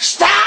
Stop!